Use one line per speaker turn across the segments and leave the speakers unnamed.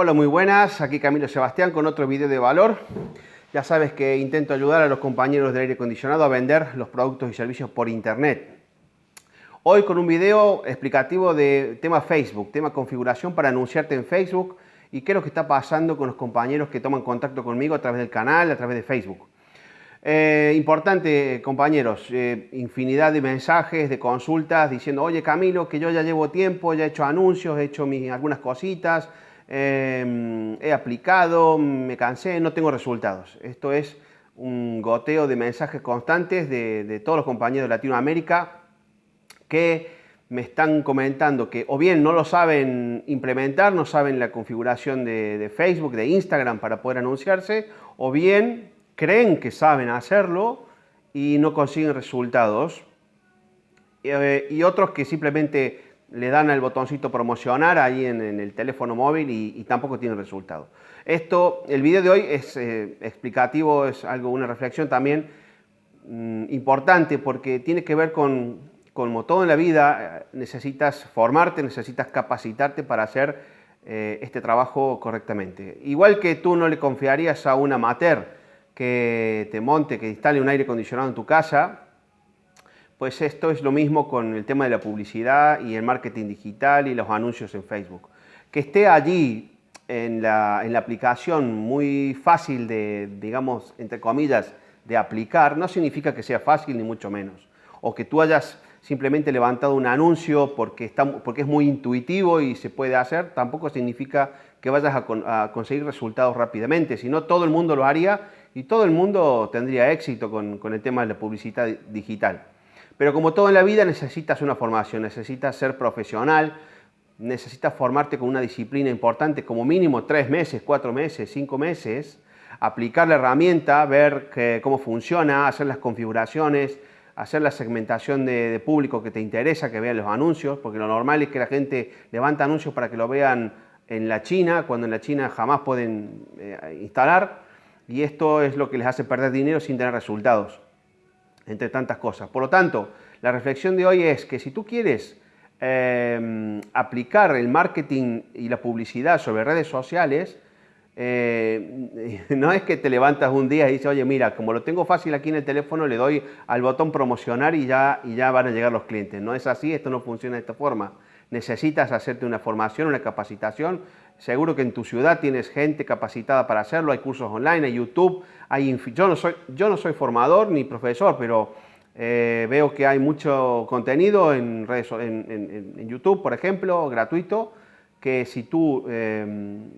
Hola, muy buenas. Aquí Camilo Sebastián con otro video de valor. Ya sabes que intento ayudar a los compañeros de aire acondicionado a vender los productos y servicios por internet. Hoy con un video explicativo de tema Facebook, tema configuración para anunciarte en Facebook y qué es lo que está pasando con los compañeros que toman contacto conmigo a través del canal, a través de Facebook. Eh, importante, compañeros, eh, infinidad de mensajes, de consultas diciendo, oye Camilo, que yo ya llevo tiempo, ya he hecho anuncios, he hecho mis, algunas cositas, Em, he aplicado, me cansé, no tengo resultados. Esto es un goteo de mensajes constantes de, todos los compañeros de Latinoamérica que me están comentando que o bien no lo saben implementar, no saben la configuración de, Facebook, de Instagram para poder anunciarse, o bien creen que saben hacerlo y no consiguen resultados. Eh, y otros que simplemente le dan al botoncito promocionar ahí en, el teléfono móvil y, tampoco tiene resultado. Esto, el video de hoy es eh, explicativo, es algo, una reflexión también mm, importante porque tiene que ver con, como todo en la vida, eh, necesitas formarte, necesitas capacitarte para hacer eh, este trabajo correctamente. Igual que tú no le confiarías a un amateur que te monte, que instale un aire acondicionado en tu casa, pues esto es lo mismo con el tema de la publicidad y el marketing digital y los anuncios en Facebook. Que esté allí en la, aplicación muy fácil de, digamos, entre comillas, de aplicar, no significa que sea fácil ni mucho menos. O que tú hayas simplemente levantado un anuncio porque, es muy intuitivo y se puede hacer, tampoco significa que vayas a, conseguir resultados rápidamente, sino todo el mundo lo haría y todo el mundo tendría éxito con el tema de la publicidad digital. Pero como todo en la vida necesitas una formación, necesitas ser profesional, necesitas formarte con una disciplina importante, como mínimo tres meses, cuatro meses, cinco meses, aplicar la herramienta, ver cómo funciona, hacer las configuraciones, hacer la segmentación de, público que te interesa, que vean los anuncios, porque lo normal es que la gente levanta anuncios para que lo vean en la China, cuando en la China jamás pueden eh, instalar, y esto es lo que les hace perder dinero sin tener resultados entre tantas cosas. Por lo tanto, la reflexión de hoy es que si tú quieres em, aplicar el marketing y la publicidad sobre redes sociales, eh, no es que te levantas un día y dices, oye, mira, como lo tengo fácil aquí en el teléfono, le doy al botón promocionar y ya, y ya van a llegar los clientes. No es así, esto no funciona de esta forma. Necesitas hacerte una formación, una capacitación. Seguro que en tu ciudad tienes gente capacitada para hacerlo, hay cursos online, hay YouTube, yo, no soy, yo no soy formador ni profesor, pero eh, veo que hay mucho contenido en, redes, en, YouTube, por ejemplo, gratuito, que si tú em,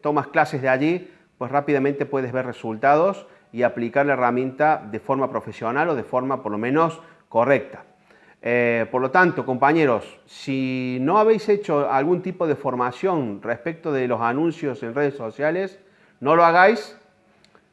tomas clases de allí, pues rápidamente puedes ver resultados y aplicar la herramienta de forma profesional o de forma por lo menos correcta. Eh, por lo tanto, compañeros, si no habéis hecho algún tipo de formación respecto de los anuncios en redes sociales, no lo hagáis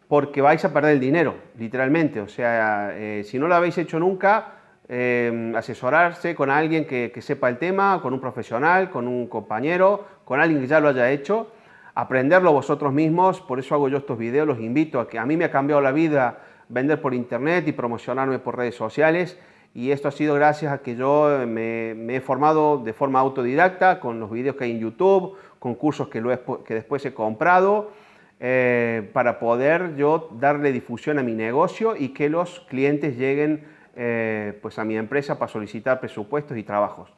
porque vais a perder el dinero, literalmente. O sea, eh, si no lo habéis hecho nunca, eh, asesorarse con alguien que, sepa el tema, con un profesional, con un compañero, con alguien que ya lo haya hecho, aprenderlo vosotros mismos, por eso hago yo estos videos, los invito a que a mí me ha cambiado la vida vender por internet y promocionarme por redes sociales y esto ha sido gracias a que yo me, he formado de forma autodidacta con los vídeos que hay en YouTube, con cursos que, que después he comprado, eh, para poder yo darle difusión a mi negocio y que los clientes lleguen eh, pues a mi empresa para solicitar presupuestos y trabajos.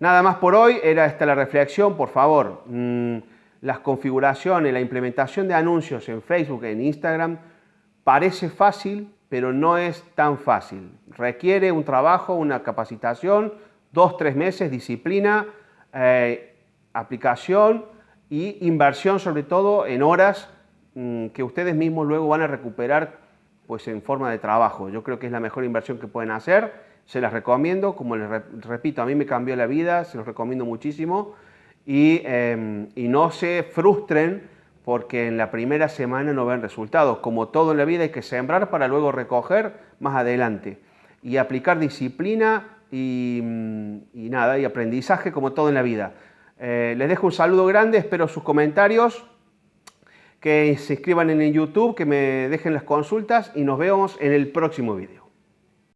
Nada más por hoy, era esta la reflexión, por favor, mm, las configuraciones, la implementación de anuncios en Facebook, en Instagram, parece fácil, pero no es tan fácil. Requiere un trabajo, una capacitación, dos, tres meses, disciplina, eh, aplicación y inversión sobre todo en horas mm, que ustedes mismos luego van a recuperar pues en forma de trabajo. Yo creo que es la mejor inversión que pueden hacer, se las recomiendo, como les repito, a mí me cambió la vida, se los recomiendo muchísimo y, em, y no se frustren porque en la primera semana no ven resultados. Como todo en la vida hay que sembrar para luego recoger más adelante. Y aplicar disciplina y, nada, y aprendizaje como todo en la vida. Eh, les dejo un saludo grande, espero sus comentarios, que se inscriban en YouTube, que me dejen las consultas y nos vemos en el próximo vídeo.